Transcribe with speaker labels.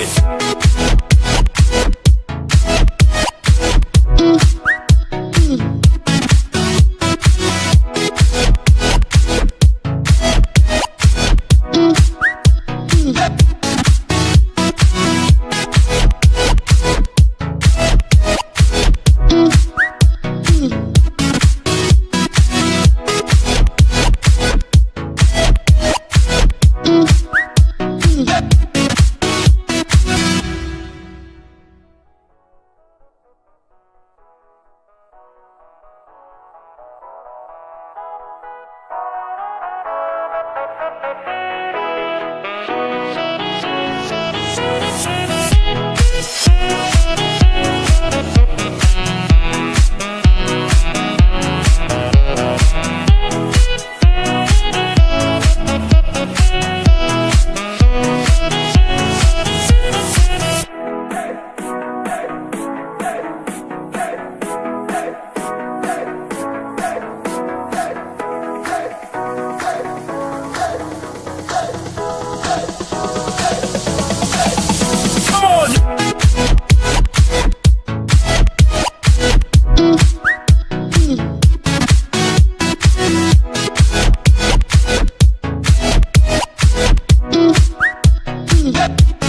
Speaker 1: it. Bye.